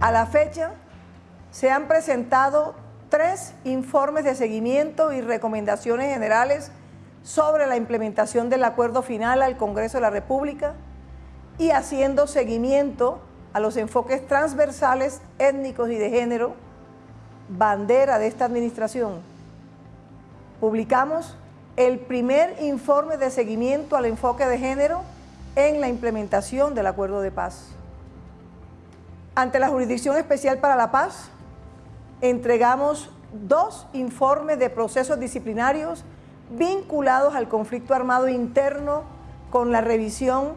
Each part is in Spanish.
A la fecha se han presentado tres informes de seguimiento y recomendaciones generales sobre la implementación del acuerdo final al Congreso de la República y haciendo seguimiento a los enfoques transversales étnicos y de género, bandera de esta administración. Publicamos el primer informe de seguimiento al enfoque de género en la implementación del acuerdo de paz. Ante la Jurisdicción Especial para la Paz, entregamos dos informes de procesos disciplinarios vinculados al conflicto armado interno con la revisión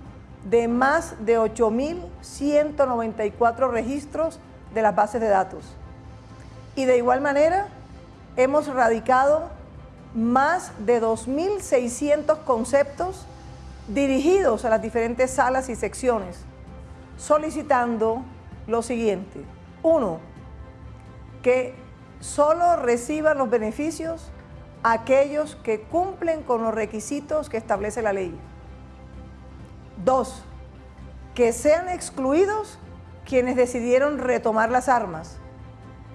de más de 8.194 registros de las bases de datos. Y de igual manera, hemos radicado más de 2.600 conceptos dirigidos a las diferentes salas y secciones, solicitando lo siguiente. Uno, que solo reciban los beneficios aquellos que cumplen con los requisitos que establece la ley. Dos, que sean excluidos quienes decidieron retomar las armas,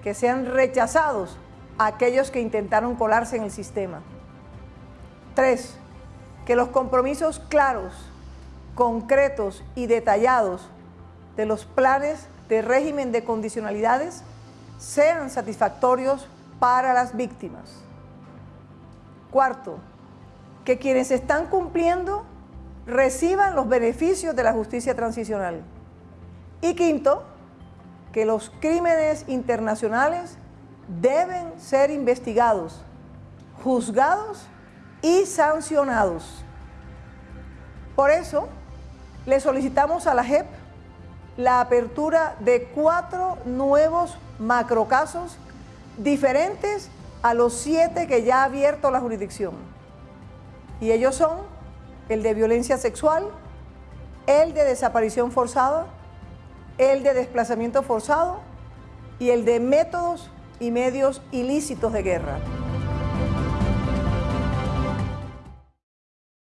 que sean rechazados aquellos que intentaron colarse en el sistema. Tres, que los compromisos claros, concretos y detallados de los planes de régimen de condicionalidades sean satisfactorios para las víctimas. Cuarto, que quienes están cumpliendo reciban los beneficios de la justicia transicional. Y quinto, que los crímenes internacionales deben ser investigados, juzgados y sancionados. Por eso, le solicitamos a la JEP la apertura de cuatro nuevos macrocasos diferentes a los siete que ya ha abierto la jurisdicción. Y ellos son el de violencia sexual, el de desaparición forzada, el de desplazamiento forzado y el de métodos y medios ilícitos de guerra.